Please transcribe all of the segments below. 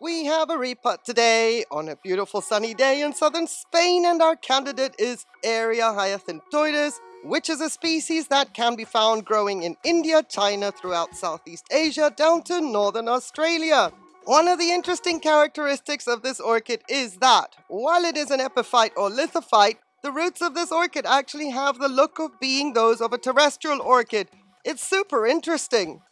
We have a repot today on a beautiful sunny day in southern Spain and our candidate is Eria hyacinthoides, which is a species that can be found growing in India, China, throughout Southeast Asia, down to northern Australia. One of the interesting characteristics of this orchid is that, while it is an epiphyte or lithophyte, the roots of this orchid actually have the look of being those of a terrestrial orchid. It's super interesting.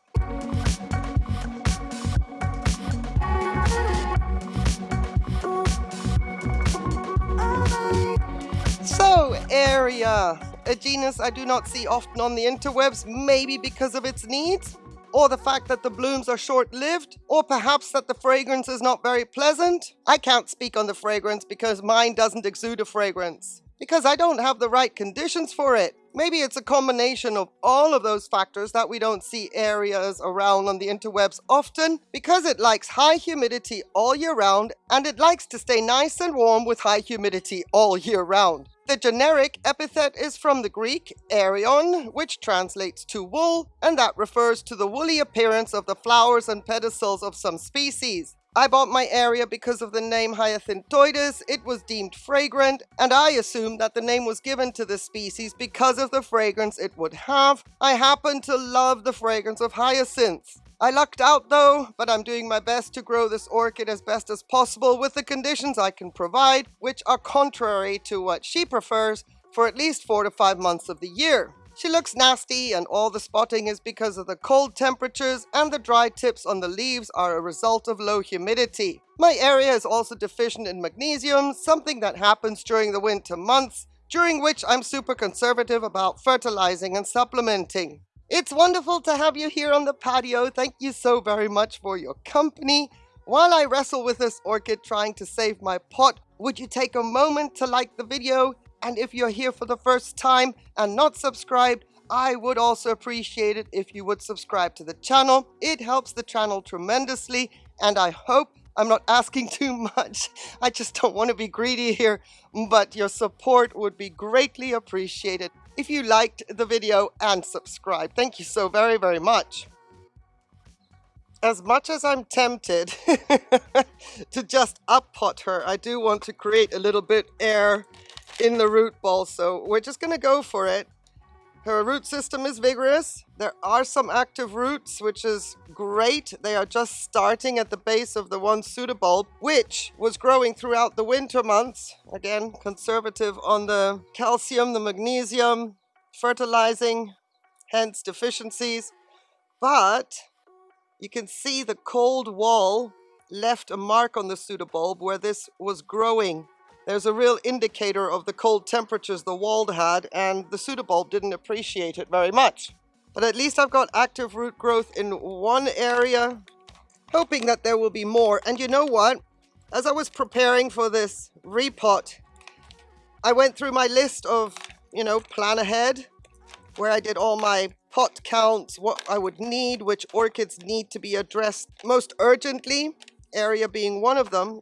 Eria, a genus I do not see often on the interwebs, maybe because of its needs, or the fact that the blooms are short-lived, or perhaps that the fragrance is not very pleasant. I can't speak on the fragrance because mine doesn't exude a fragrance because I don't have the right conditions for it. Maybe it's a combination of all of those factors that we don't see Erias around on the interwebs often because it likes high humidity all year round and it likes to stay nice and warm with high humidity all year round. The generic epithet is from the Greek aerion, which translates to wool, and that refers to the woolly appearance of the flowers and pedicels of some species. I bought my Eria because of the name Hyacinthoides, it was deemed fragrant, and I assumed that the name was given to the species because of the fragrance it would have. I happen to love the fragrance of hyacinths. I lucked out though, but I'm doing my best to grow this orchid as best as possible with the conditions I can provide, which are contrary to what she prefers for at least four to five months of the year. She looks nasty and all the spotting is because of the cold temperatures and the dry tips on the leaves are a result of low humidity. My Eria is also deficient in magnesium, something that happens during the winter months, during which I'm super conservative about fertilizing and supplementing. It's wonderful to have you here on the patio. Thank you so very much for your company. While I wrestle with this orchid trying to save my pot, would you take a moment to like the video and if you're here for the first time and not subscribed, I would also appreciate it if you would subscribe to the channel. It helps the channel tremendously and I hope I'm not asking too much. I just don't want to be greedy here, but your support would be greatly appreciated if you liked the video and subscribe. Thank you so very, very much. As much as I'm tempted to just up pot her, I do want to create a little bit air in the root ball. So we're just going to go for it. Her root system is vigorous. There are some active roots, which is great. They are just starting at the base of the one pseudobulb, which was growing throughout the winter months. Again, conservative on the calcium, the magnesium, fertilizing, hence deficiencies. But you can see the cold wall left a mark on the pseudobulb where this was growing there's a real indicator of the cold temperatures the wall had and the pseudobulb didn't appreciate it very much. But at least I've got active root growth in one area, hoping that there will be more. And you know what? As I was preparing for this repot, I went through my list of, you know, plan ahead, where I did all my pot counts, what I would need, which orchids need to be addressed most urgently, Eria being one of them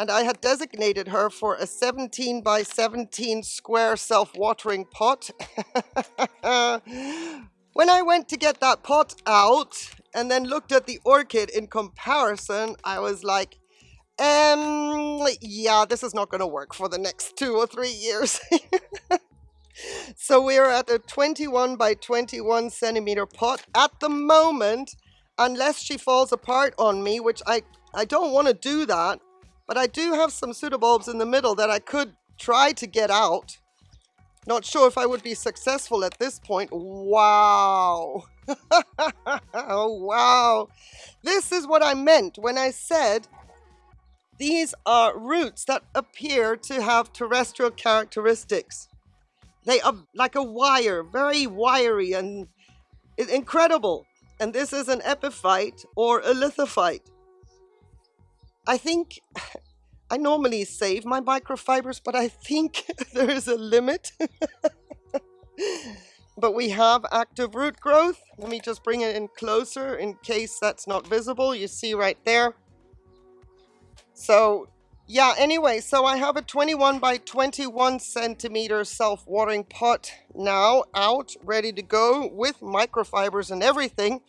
and I had designated her for a 17 by 17 square self-watering pot. when I went to get that pot out and then looked at the orchid in comparison, I was like, um, yeah, this is not going to work for the next two or three years. so we're at a 21 by 21 centimeter pot at the moment, unless she falls apart on me, which I, I don't want to do that. But I do have some pseudobulbs in the middle that I could try to get out. Not sure if I would be successful at this point. Wow. oh, wow. This is what I meant when I said these are roots that appear to have terrestrial characteristics. They are like a wire, very wiry and incredible. And this is an epiphyte or a lithophyte. I think I normally save my microfibers, but I think there is a limit. but we have active root growth. Let me just bring it in closer in case that's not visible. You see right there. So yeah, anyway, so I have a 21 by 21 centimeter self-watering pot now out, ready to go with microfibers and everything.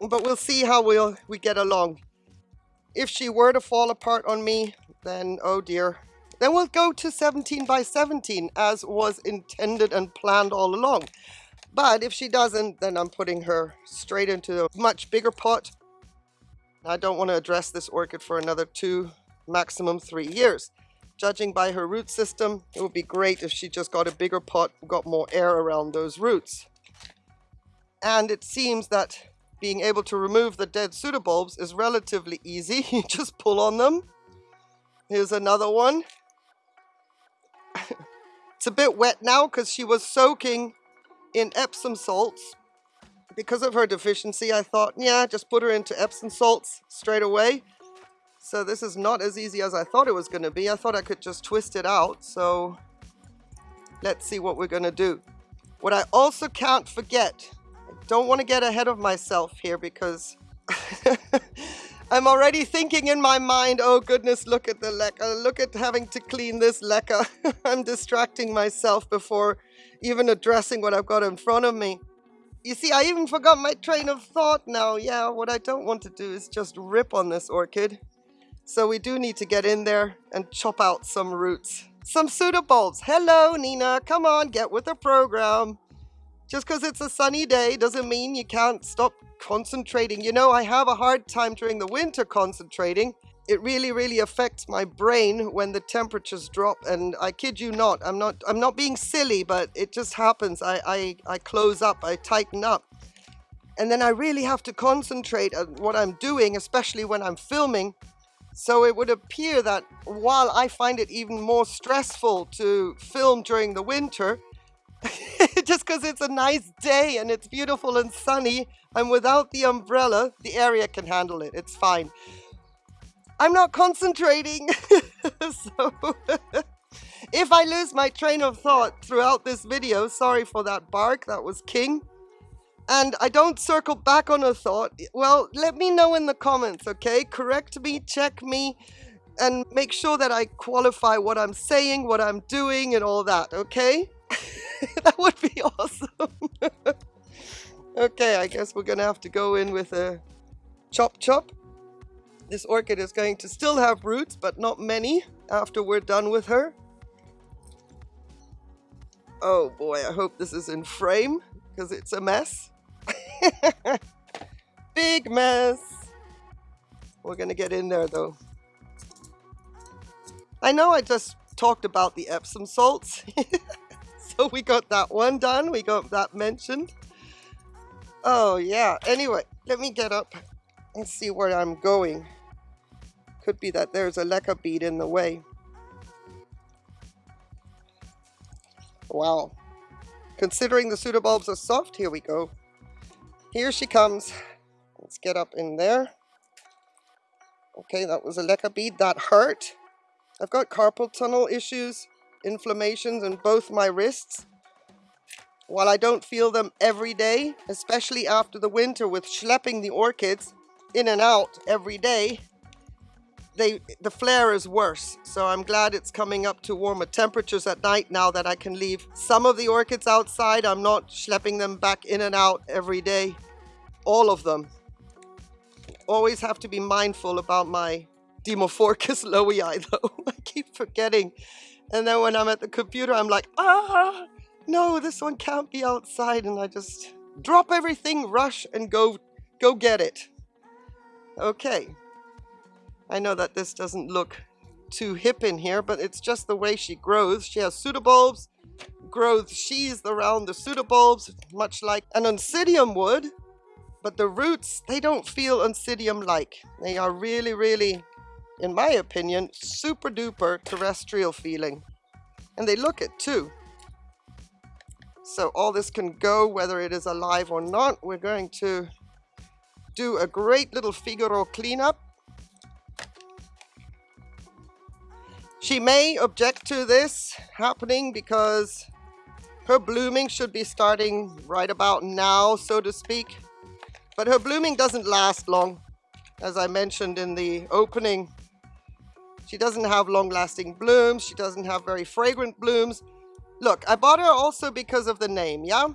But we'll see how we'll, we get along. If she were to fall apart on me, then oh dear. Then we'll go to 17 by 17 as was intended and planned all along. But if she doesn't, then I'm putting her straight into a much bigger pot. I don't want to address this orchid for another two, maximum three years. Judging by her root system, it would be great if she just got a bigger pot, got more air around those roots. And it seems that being able to remove the dead pseudobulbs is relatively easy. You just pull on them. Here's another one. it's a bit wet now because she was soaking in Epsom salts. Because of her deficiency, I thought, yeah, just put her into Epsom salts straight away. So this is not as easy as I thought it was going to be. I thought I could just twist it out. So let's see what we're going to do. What I also can't forget, don't want to get ahead of myself here because I'm already thinking in my mind, oh goodness, look at the leca, look at having to clean this leca. I'm distracting myself before even addressing what I've got in front of me. You see, I even forgot my train of thought now. Yeah, what I don't want to do is just rip on this orchid. So we do need to get in there and chop out some roots. Some pseudobulbs. Hello, Nina. Come on, get with the program. Just because it's a sunny day doesn't mean you can't stop concentrating. You know, I have a hard time during the winter concentrating. It really, really affects my brain when the temperatures drop. And I kid you not, I'm not, I'm not being silly, but it just happens. I, I, I close up, I tighten up. And then I really have to concentrate on what I'm doing, especially when I'm filming. So it would appear that while I find it even more stressful to film during the winter, just because it's a nice day and it's beautiful and sunny, and without the umbrella, the Eria can handle it. It's fine. I'm not concentrating. so if I lose my train of thought throughout this video, sorry for that bark, that was king. And I don't circle back on a thought, well, let me know in the comments, okay? Correct me, check me, and make sure that I qualify what I'm saying, what I'm doing, and all that, okay? that would be awesome. Okay, I guess we're gonna have to go in with a chop chop. This orchid is going to still have roots, but not many after we're done with her. Oh boy, I hope this is in frame because it's a mess. Big mess. We're gonna get in there though. I know I just talked about the Epsom salts. we got that one done. We got that mentioned. Oh, yeah. Anyway, let me get up and see where I'm going. Could be that there's a leca bead in the way. Wow. Considering the pseudobulbs are soft, here we go. Here she comes. Let's get up in there. Okay, that was a leca bead. That hurt. I've got carpal tunnel issues, inflammations in both my wrists. While I don't feel them every day, especially after the winter with schlepping the orchids in and out every day, they, the flare is worse. So I'm glad it's coming up to warmer temperatures at night now that I can leave some of the orchids outside. I'm not schlepping them back in and out every day. All of them. Always have to be mindful about my Dimorphorchis lowii though. I keep forgetting. And then when I'm at the computer, I'm like, ah, no, this one can't be outside. And I just drop everything, rush, and go, go get it. Okay. I know that this doesn't look too hip in here, but it's just the way she grows. She has pseudobulbs, grows sheaths around the pseudobulbs, much like an oncidium would. But the roots, they don't feel oncidium-like. They are really, really, in my opinion, super duper terrestrial feeling. And they look it too. So all this can go whether it is alive or not. We're going to do a great little Figaro cleanup. She may object to this happening because her blooming should be starting right about now, so to speak. But her blooming doesn't last long. As I mentioned in the opening, she doesn't have long-lasting blooms. She doesn't have very fragrant blooms. Look, I bought her also because of the name, yeah?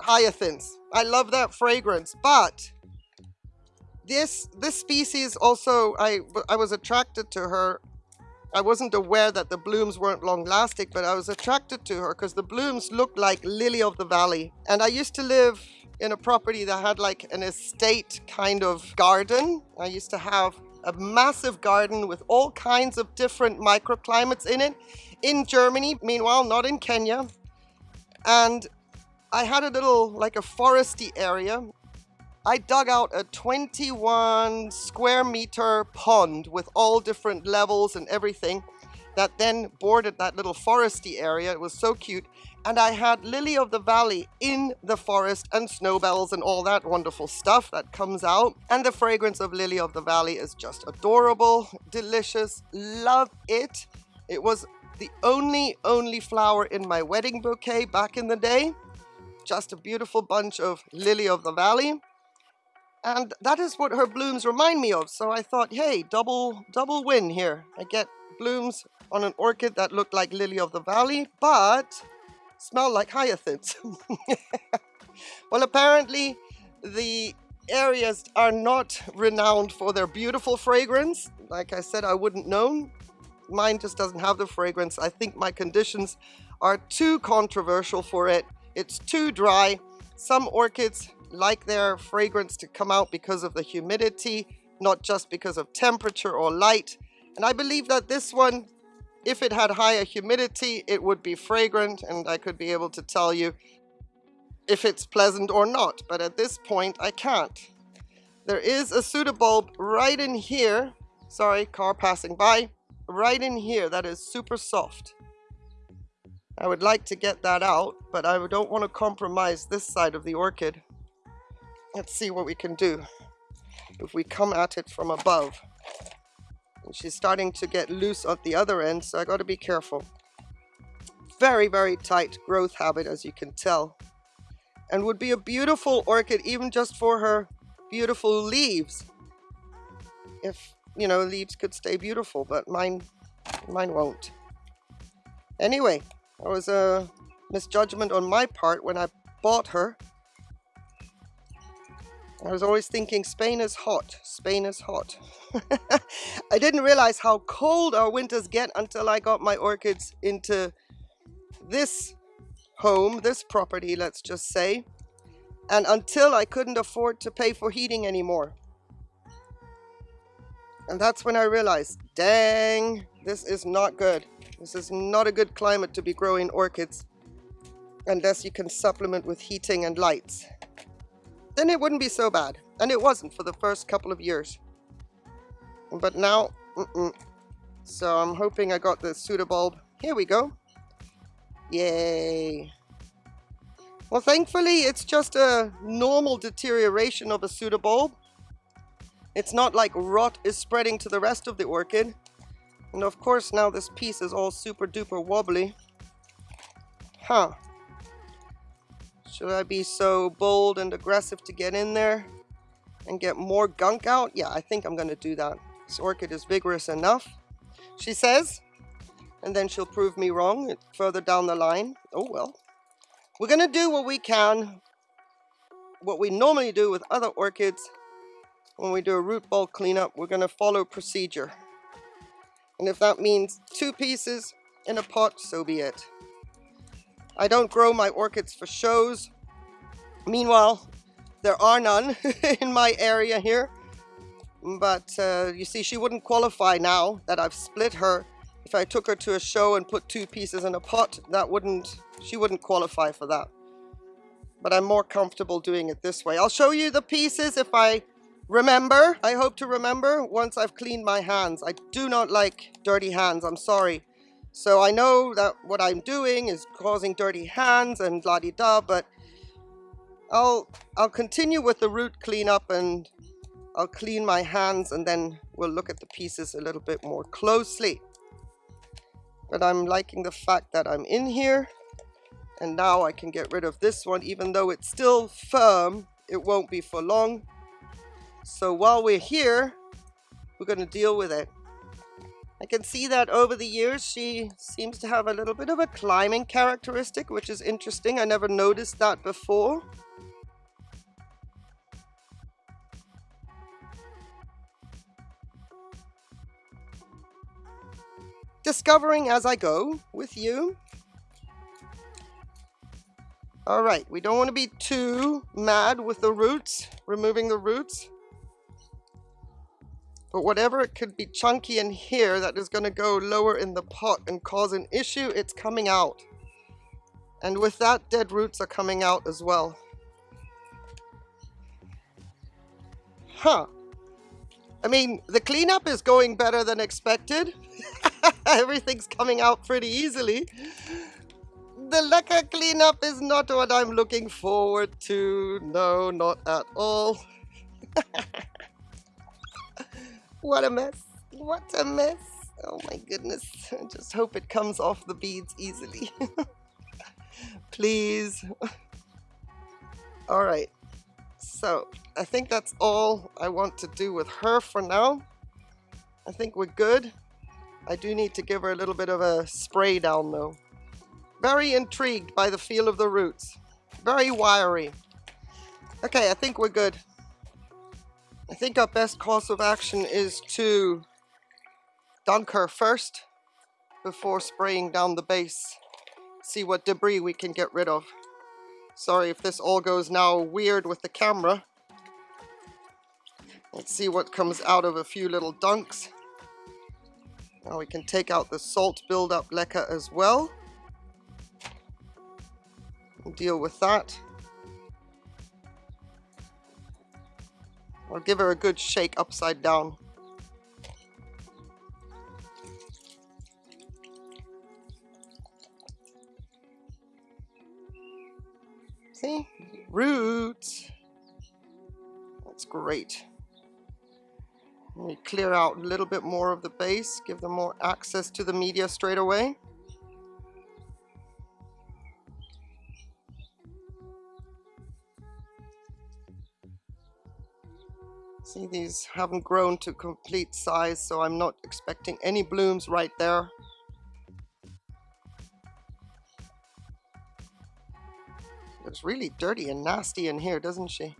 Hyacinths. I love that fragrance, but This this species also I I was attracted to her. I wasn't aware that the blooms weren't long lasting, but I was attracted to her because the blooms looked like lily of the valley. And I used to live in a property that had like an estate kind of garden. I used to have a massive garden with all kinds of different microclimates in it in Germany, meanwhile, not in Kenya. And I had a little, like a foresty area. I dug out a 21 square meter pond with all different levels and everything that then bordered that little foresty area. It was so cute. And I had lily of the valley in the forest and snowbells and all that wonderful stuff that comes out. And the fragrance of lily of the valley is just adorable, delicious, love it. It was the only, only flower in my wedding bouquet back in the day. Just a beautiful bunch of lily of the valley. And that is what her blooms remind me of. So I thought, hey, double, double win here. I get blooms on an orchid that looked like lily of the valley, but smell like hyacinths. well, apparently the Erias are not renowned for their beautiful fragrance. Like I said, I wouldn't know. Mine just doesn't have the fragrance. I think my conditions are too controversial for it. It's too dry. Some orchids like their fragrance to come out because of the humidity, not just because of temperature or light. And I believe that this one, if it had higher humidity, it would be fragrant and I could be able to tell you if it's pleasant or not. But at this point, I can't. There is a pseudobulb right in here. Sorry, car passing by right in here that is super soft. I would like to get that out, but I don't want to compromise this side of the orchid. Let's see what we can do if we come at it from above. She's starting to get loose at the other end, so I got to be careful. Very, very tight growth habit, as you can tell. And would be a beautiful orchid even just for her beautiful leaves. If you know, leaves could stay beautiful, but mine, mine won't. Anyway, that was a misjudgment on my part when I bought her. I was always thinking Spain is hot, Spain is hot. I didn't realize how cold our winters get until I got my orchids into this home, this property, let's just say. And until I couldn't afford to pay for heating anymore. And that's when I realized, dang, this is not good. This is not a good climate to be growing orchids unless you can supplement with heating and lights. Then it wouldn't be so bad. And it wasn't for the first couple of years. But now, mm -mm. so I'm hoping I got the pseudobulb. Here we go. Yay. Well, thankfully, it's just a normal deterioration of a pseudobulb. It's not like rot is spreading to the rest of the orchid. And of course now this piece is all super duper wobbly. Huh. Should I be so bold and aggressive to get in there and get more gunk out? Yeah, I think I'm going to do that. This orchid is vigorous enough, she says. And then she'll prove me wrong further down the line. Oh well. We're going to do what we can, what we normally do with other orchids when we do a root ball cleanup, we're going to follow procedure. And if that means two pieces in a pot, so be it. I don't grow my orchids for shows. Meanwhile, there are none in my area here. But uh, you see, she wouldn't qualify now that I've split her. If I took her to a show and put two pieces in a pot, that wouldn't, she wouldn't qualify for that. But I'm more comfortable doing it this way. I'll show you the pieces if I Remember, I hope to remember once I've cleaned my hands. I do not like dirty hands, I'm sorry. So I know that what I'm doing is causing dirty hands and la-di-da, but I'll, I'll continue with the root cleanup and I'll clean my hands and then we'll look at the pieces a little bit more closely. But I'm liking the fact that I'm in here and now I can get rid of this one even though it's still firm it won't be for long so while we're here, we're going to deal with it. I can see that over the years she seems to have a little bit of a climbing characteristic, which is interesting. I never noticed that before. Discovering as I go with you. All right, we don't want to be too mad with the roots, removing the roots. But whatever it could be chunky in here that is going to go lower in the pot and cause an issue, it's coming out. And with that, dead roots are coming out as well. Huh. I mean, the cleanup is going better than expected. Everything's coming out pretty easily. The leca cleanup is not what I'm looking forward to. No, not at all. what a mess. What a mess. Oh my goodness. I just hope it comes off the beads easily. Please. All right. So I think that's all I want to do with her for now. I think we're good. I do need to give her a little bit of a spray down though. Very intrigued by the feel of the roots. Very wiry. Okay, I think we're good. I think our best course of action is to dunk her first before spraying down the base. See what debris we can get rid of. Sorry if this all goes now weird with the camera. Let's see what comes out of a few little dunks. Now we can take out the salt buildup leca as well. deal with that. I'll give her a good shake upside down. See? Roots. That's great. Let me clear out a little bit more of the base, give them more access to the media straight away. See, these haven't grown to complete size, so I'm not expecting any blooms right there. It's really dirty and nasty in here, doesn't she?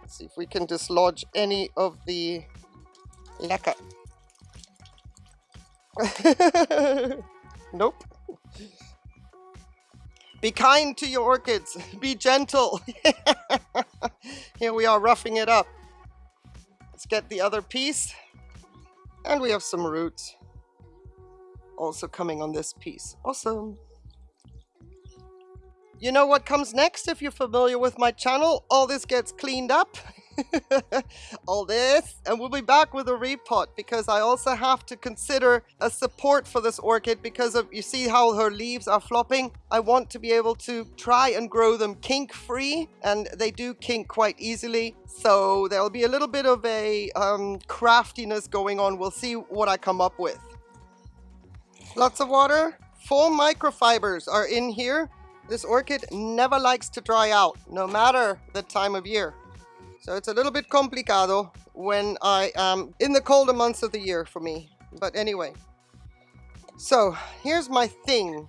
Let's see if we can dislodge any of the leca. nope. Be kind to your orchids. Be gentle. Here we are roughing it up. Let's get the other piece. And we have some roots also coming on this piece. Awesome. You know what comes next if you're familiar with my channel? All this gets cleaned up. all this and we'll be back with a repot because I also have to consider a support for this orchid because of you see how her leaves are flopping? I want to be able to try and grow them kink free and they do kink quite easily. So there'll be a little bit of a um, craftiness going on. We'll see what I come up with. Lots of water. Four microfibers are in here. This orchid never likes to dry out, no matter the time of year. So it's a little bit complicado when I am in the colder months of the year for me. But anyway. So here's my thing.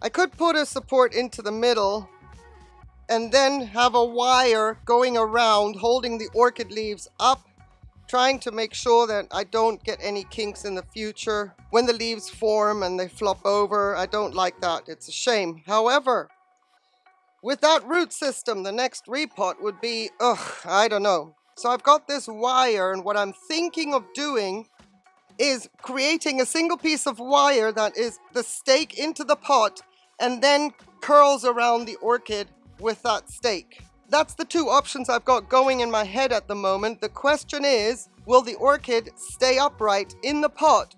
I could put a support into the middle and then have a wire going around holding the orchid leaves up trying to make sure that I don't get any kinks in the future. When the leaves form and they flop over, I don't like that. It's a shame. However, with that root system, the next repot would be, ugh, I don't know. So I've got this wire and what I'm thinking of doing is creating a single piece of wire that is the stake into the pot and then curls around the orchid with that stake. That's the two options I've got going in my head at the moment. The question is, will the orchid stay upright in the pot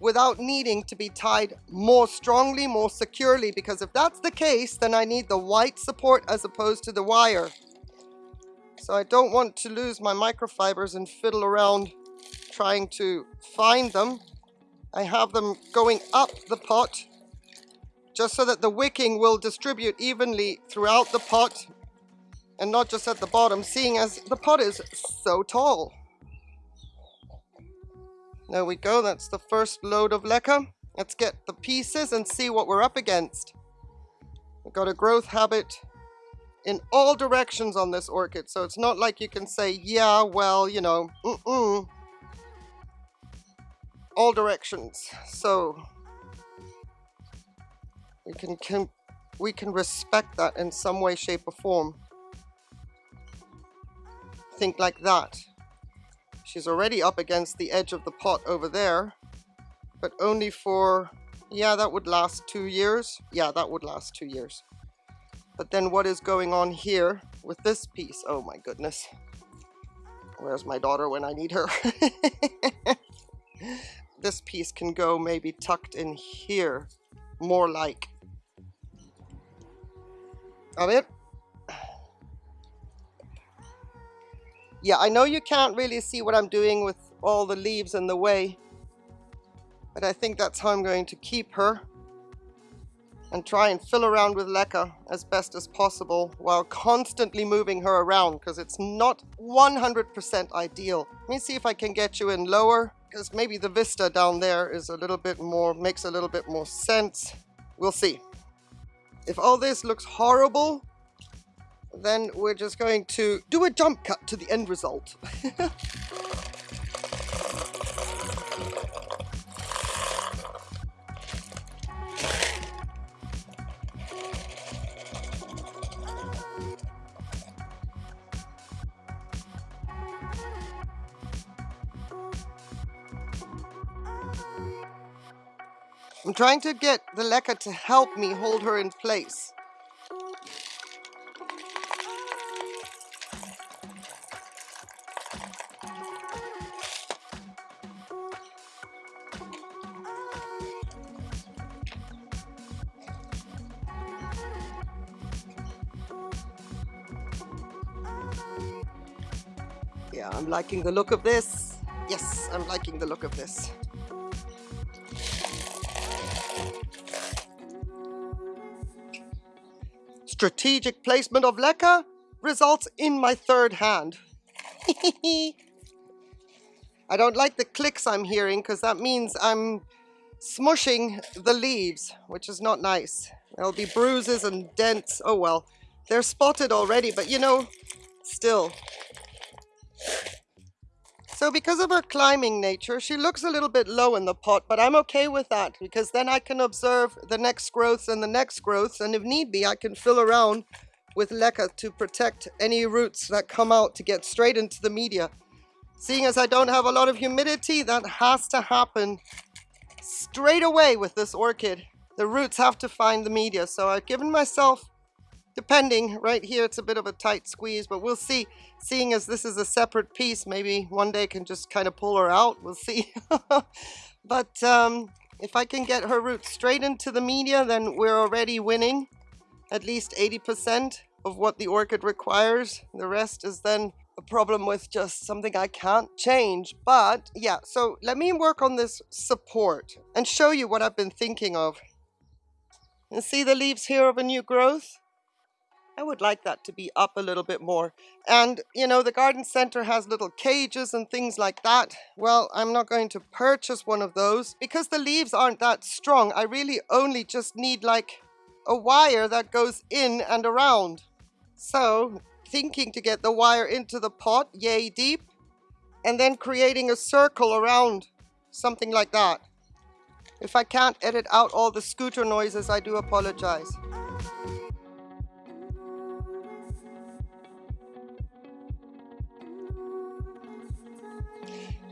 without needing to be tied more strongly, more securely? Because if that's the case, then I need the white support as opposed to the wire. So I don't want to lose my microfibers and fiddle around trying to find them. I have them going up the pot just so that the wicking will distribute evenly throughout the pot and not just at the bottom, seeing as the pot is so tall. There we go, that's the first load of leca. Let's get the pieces and see what we're up against. We've got a growth habit in all directions on this orchid. So it's not like you can say, yeah, well, you know, mm-mm. All directions. So we can, can we can respect that in some way, shape or form. Think like that. She's already up against the edge of the pot over there, but only for, yeah, that would last two years. Yeah, that would last two years. But then what is going on here with this piece? Oh my goodness. Where's my daughter when I need her? this piece can go maybe tucked in here, more like. Of it? Yeah, I know you can't really see what I'm doing with all the leaves in the way, but I think that's how I'm going to keep her and try and fill around with leca as best as possible while constantly moving her around because it's not 100% ideal. Let me see if I can get you in lower because maybe the vista down there is a little bit more, makes a little bit more sense. We'll see. If all this looks horrible, then we're just going to do a jump cut to the end result. I'm trying to get the leca to help me hold her in place. Yeah, I'm liking the look of this. Yes, I'm liking the look of this. strategic placement of leca results in my third hand. I don't like the clicks I'm hearing because that means I'm smushing the leaves, which is not nice. There'll be bruises and dents. Oh well, they're spotted already, but you know, still. So because of her climbing nature, she looks a little bit low in the pot, but I'm okay with that because then I can observe the next growths and the next growths, and if need be, I can fill around with leca to protect any roots that come out to get straight into the media. Seeing as I don't have a lot of humidity, that has to happen straight away with this orchid. The roots have to find the media, so I've given myself depending right here it's a bit of a tight squeeze but we'll see. Seeing as this is a separate piece maybe one day can just kind of pull her out we'll see. But um, if I can get her roots straight into the media then we're already winning at least 80% of what the orchid requires. The rest is then a problem with just something I can't change. But yeah so let me work on this support and show you what I've been thinking of. And see the leaves here of a new growth I would like that to be up a little bit more. And, you know, the garden center has little cages and things like that. Well, I'm not going to purchase one of those because the leaves aren't that strong. I really only just need like a wire that goes in and around. So, thinking to get the wire into the pot, yay deep, and then creating a circle around something like that. If I can't edit out all the scooter noises, I do apologize.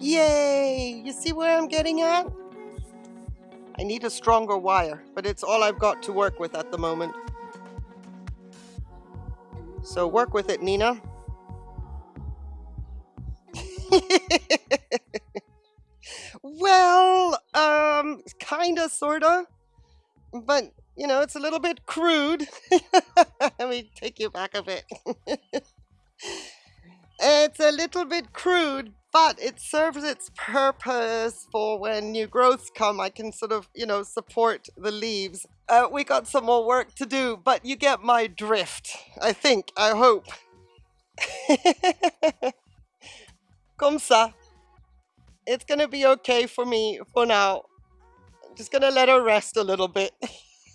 Yay! You see where I'm getting at? I need a stronger wire, but it's all I've got to work with at the moment. So work with it, Nina. well, um, kinda, sorta. But, you know, it's a little bit crude. Let me take you back a bit. it's a little bit crude, but it serves its purpose for when new growths come I can sort of you know support the leaves. Uh, we got some more work to do but you get my drift I think I hope. Comme ça. It's gonna be okay for me for now. I'm just gonna let her rest a little bit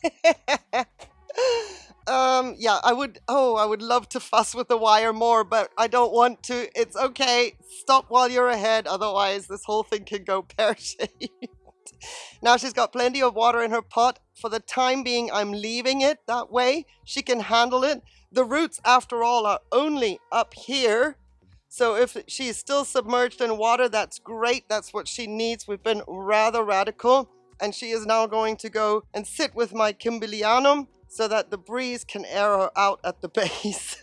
Um, yeah, I would, oh, I would love to fuss with the wire more, but I don't want to. It's okay. Stop while you're ahead. Otherwise, this whole thing can go pear-shaped. now she's got plenty of water in her pot. For the time being, I'm leaving it that way. She can handle it. The roots, after all, are only up here. So if she's still submerged in water, that's great. That's what she needs. We've been rather radical. And she is now going to go and sit with my Kimberlianum so that the breeze can air her out at the base.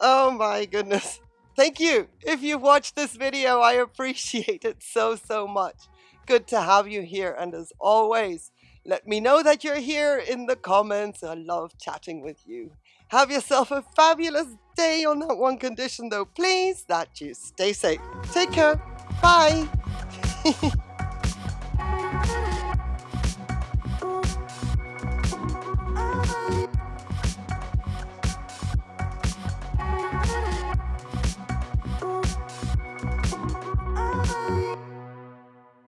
oh my goodness. Thank you. If you've watched this video, I appreciate it so, so much. Good to have you here. And as always, let me know that you're here in the comments. I love chatting with you. Have yourself a fabulous day on that one condition though, please, that you stay safe. Take care. Bye.